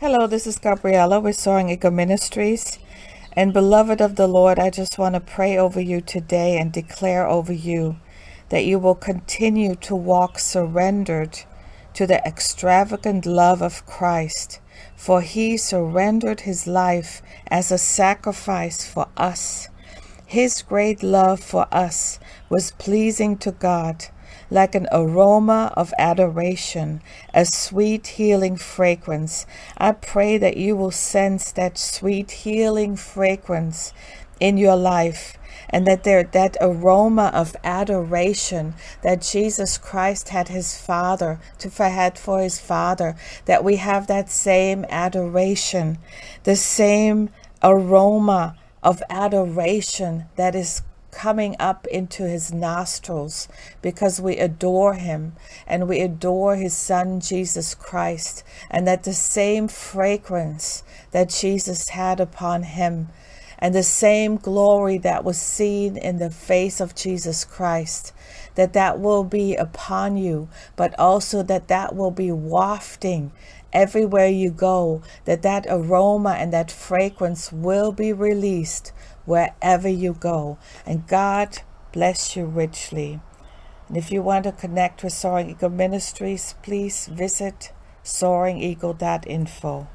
Hello, this is Gabriella with Soaring Eagle Ministries. And beloved of the Lord, I just want to pray over you today and declare over you that you will continue to walk surrendered to the extravagant love of Christ, for he surrendered his life as a sacrifice for us. His great love for us was pleasing to God like an aroma of adoration, a sweet healing fragrance. I pray that you will sense that sweet healing fragrance in your life and that there that aroma of adoration that Jesus Christ had his father to had for his father that we have that same adoration the same aroma of adoration that is coming up into his nostrils because we adore him and we adore his son Jesus Christ and that the same fragrance that Jesus had upon him and the same glory that was seen in the face of Jesus Christ that that will be upon you but also that that will be wafting everywhere you go that that aroma and that fragrance will be released wherever you go. And God bless you richly. And if you want to connect with Soaring Eagle Ministries, please visit soaringeagle.info.